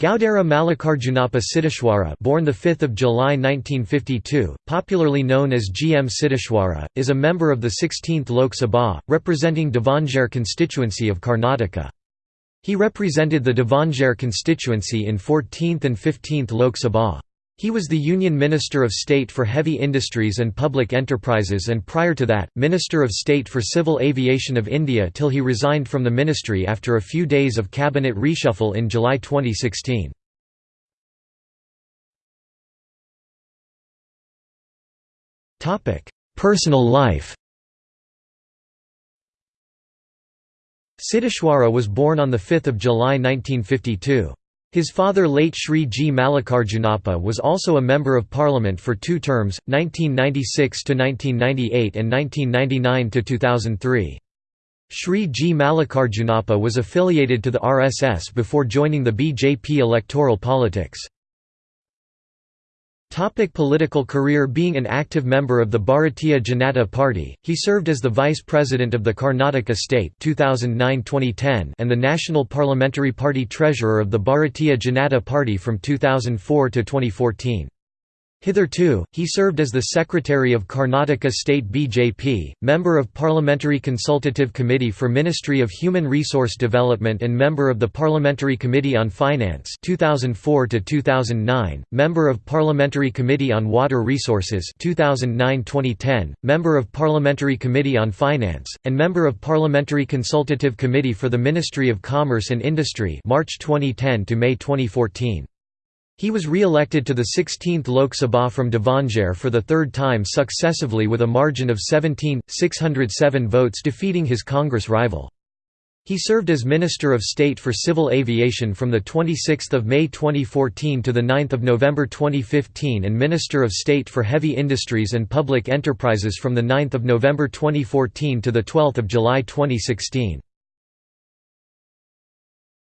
Gaudara Mallikarjunappa Siddheshwara born 5 July 1952, popularly known as G. M. Siddheshwara, is a member of the 16th Lok Sabha, representing Davangere constituency of Karnataka. He represented the Davangere constituency in 14th and 15th Lok Sabha. He was the Union Minister of State for Heavy Industries and Public Enterprises and prior to that, Minister of State for Civil Aviation of India till he resigned from the ministry after a few days of cabinet reshuffle in July 2016. Personal life Siddheshwara was born on 5 July 1952. His father late Sri G. Mallikarjunappa was also a Member of Parliament for two terms, 1996–1998 and 1999–2003. Sri G. Mallikarjunappa was affiliated to the RSS before joining the BJP electoral politics. Topic political career Being an active member of the Bharatiya Janata Party, he served as the Vice President of the Karnataka State 2009-2010 and the National Parliamentary Party Treasurer of the Bharatiya Janata Party from 2004 to 2014. Hitherto, he served as the Secretary of Karnataka State BJP, Member of Parliamentary Consultative Committee for Ministry of Human Resource Development and Member of the Parliamentary Committee on Finance 2004 2009, Member of Parliamentary Committee on Water Resources 2009-2010, Member of Parliamentary Committee on Finance, and Member of Parliamentary Consultative Committee for the Ministry of Commerce and Industry March 2010 to May 2014. He was re-elected to the 16th Lok Sabha from Davangere for the third time successively with a margin of 17,607 votes defeating his Congress rival. He served as Minister of State for Civil Aviation from 26 May 2014 to 9 November 2015 and Minister of State for Heavy Industries and Public Enterprises from 9 November 2014 to 12 July 2016.